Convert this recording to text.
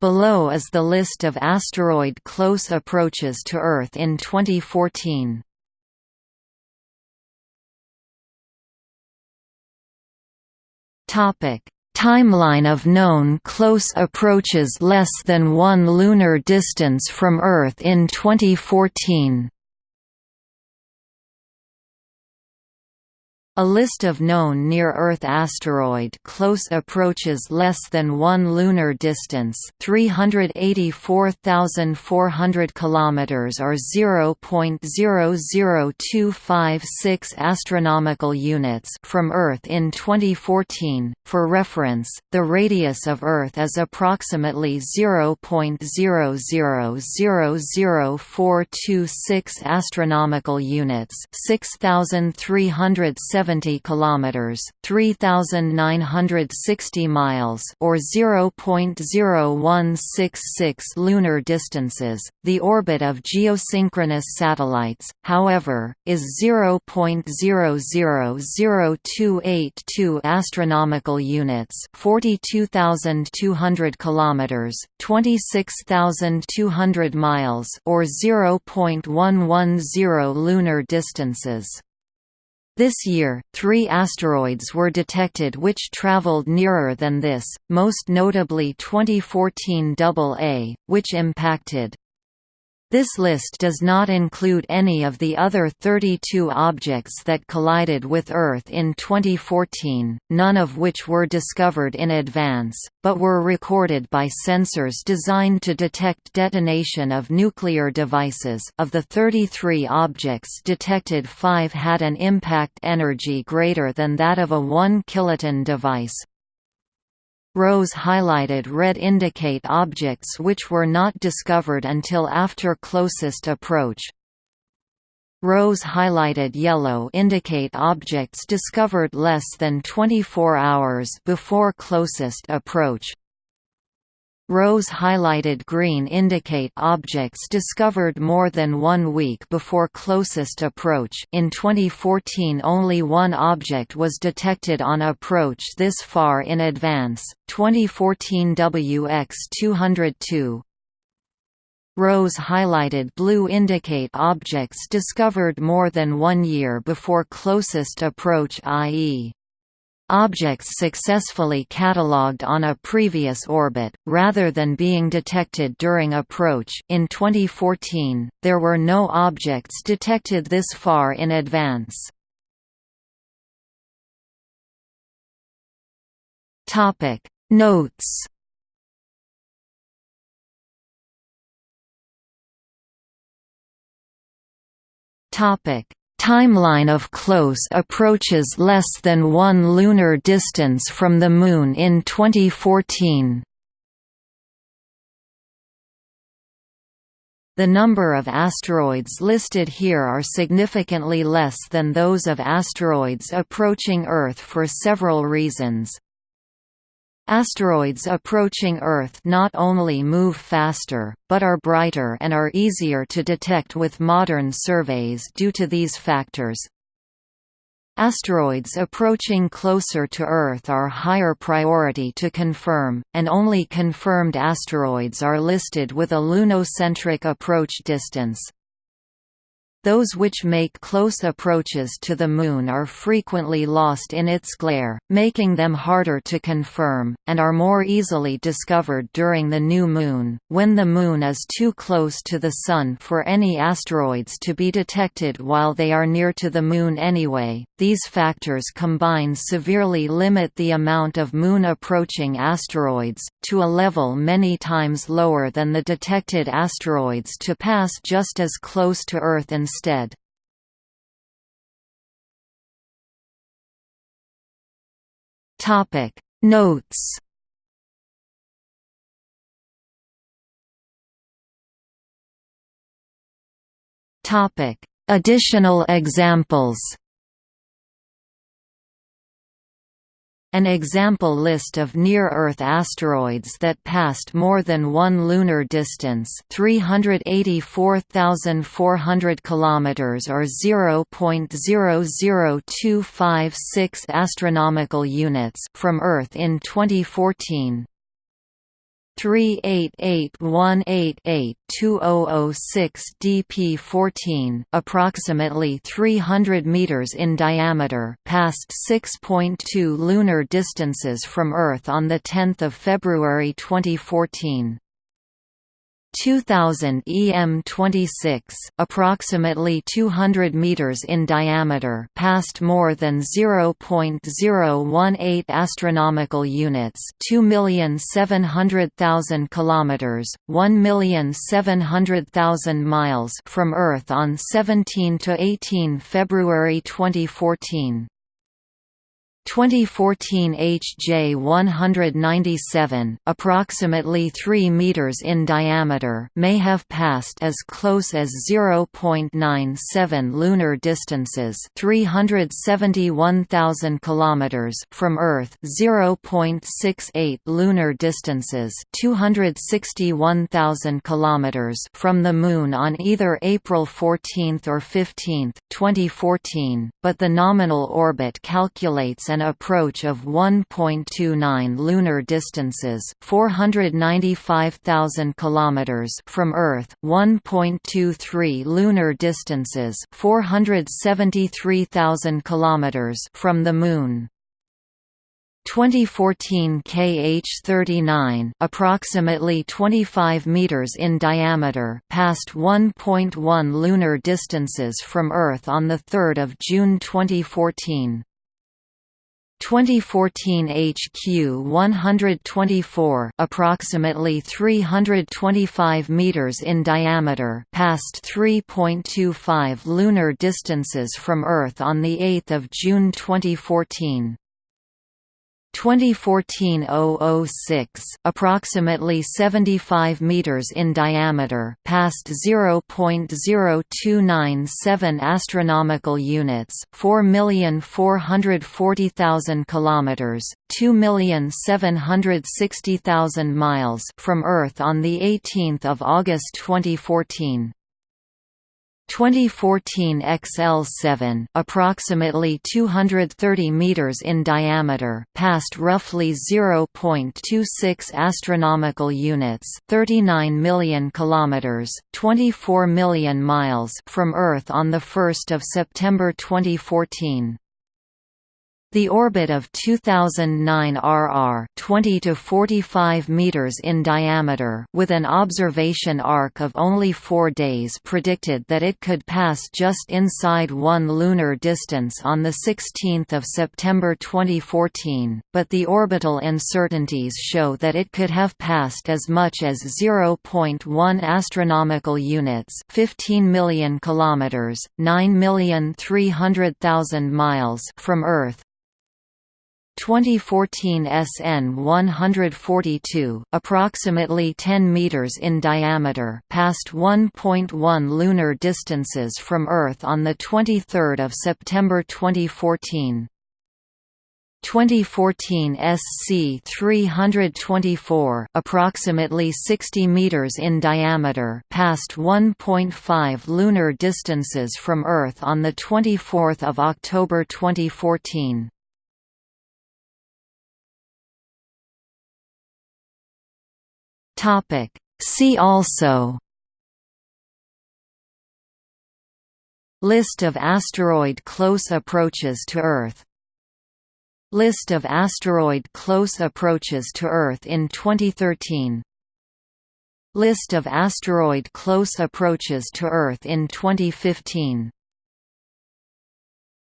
Below is the list of asteroid close approaches to Earth in 2014. Topic: Timeline of known close approaches less than 1 lunar distance from Earth in 2014. A list of known near-Earth asteroid close approaches less than 1 lunar distance, 384,400 kilometers or 0.00256 astronomical units from Earth in 2014. For reference, the radius of Earth is approximately 0.0000426 astronomical units, 6370 70 kilometers, 3960 miles or 0.0166 lunar distances. The orbit of geosynchronous satellites, however, is 0.000282 astronomical units, 42200 kilometers, 26200 miles or 0.110 lunar distances. This year, three asteroids were detected which traveled nearer than this, most notably 2014 AA, which impacted this list does not include any of the other 32 objects that collided with Earth in 2014, none of which were discovered in advance, but were recorded by sensors designed to detect detonation of nuclear devices. Of the 33 objects detected five had an impact energy greater than that of a 1 kiloton device, Rows highlighted red indicate objects which were not discovered until after closest approach. Rows highlighted yellow indicate objects discovered less than 24 hours before closest approach. Rows highlighted green indicate objects discovered more than one week before closest approach in 2014 only one object was detected on approach this far in advance, 2014 WX-202. Rows highlighted blue indicate objects discovered more than one year before closest approach i.e objects successfully catalogued on a previous orbit, rather than being detected during approach in 2014, there were no objects detected this far in advance. Notes Topic Timeline of close approaches less than one lunar distance from the Moon in 2014 The number of asteroids listed here are significantly less than those of asteroids approaching Earth for several reasons. Asteroids approaching Earth not only move faster, but are brighter and are easier to detect with modern surveys due to these factors. Asteroids approaching closer to Earth are higher priority to confirm, and only confirmed asteroids are listed with a lunocentric approach distance. Those which make close approaches to the Moon are frequently lost in its glare, making them harder to confirm, and are more easily discovered during the new Moon, when the Moon is too close to the Sun for any asteroids to be detected while they are near to the Moon anyway. These factors combined severely limit the amount of Moon-approaching asteroids, to a level many times lower than the detected asteroids to pass just as close to Earth and instead. Topic. Notes. Topic. Additional examples An example list of near-Earth asteroids that passed more than one lunar distance 384,400 kilometers or 0.00256 astronomical units from Earth in 2014 388-188-2006 DP14 approximately 300 meters in diameter passed 6.2 lunar distances from Earth on the 10th of February 2014. 2000 EM26, approximately 200 meters in diameter, passed more than 0.018 astronomical units, 2,700,000 kilometers, 1,700,000 miles from Earth on 17 to 18 February 2014. 2014 HJ197, approximately 3 meters in diameter, may have passed as close as 0.97 lunar distances, 371,000 kilometers from Earth, 0.68 lunar distances, 261,000 kilometers from the moon on either April 14 or 15, 2014, but the nominal orbit calculates an an approach of 1.29 lunar distances, 495,000 kilometers from Earth, 1.23 lunar distances, 473,000 kilometers from the moon. 2014 KH39, approximately 25 meters in diameter, passed 1.1 lunar distances from Earth on the 3rd of June 2014. 2014 HQ 124 approximately 325 meters in diameter passed 3.25 lunar distances from Earth on the 8th of June 2014 2014-006, approximately 75 meters in diameter, passed 0.0297 astronomical units, 4,440,000 kilometers, 2,760,000 miles from Earth on the 18th of August 2014. 2014 XL7, approximately 230 meters in diameter, passed roughly 0.26 astronomical units, 39 million kilometers, 24 million miles from Earth on the 1st of September 2014. The orbit of 2009 RR 20 to 45 meters in diameter with an observation arc of only 4 days predicted that it could pass just inside 1 lunar distance on the 16th of September 2014, but the orbital uncertainties show that it could have passed as much as 0.1 astronomical units, 15 million kilometers, 9,300,000 miles from Earth 2014 SN 142, approximately 10 meters in diameter, passed 1.1 lunar distances from Earth on the 23rd of September 2014. 2014 SC 324, approximately 60 meters in diameter, passed 1.5 lunar distances from Earth on the 24th of October 2014. Topic. See also. List of asteroid close approaches to Earth. List of asteroid close approaches to Earth in 2013 List of asteroid close approaches to Earth in 2015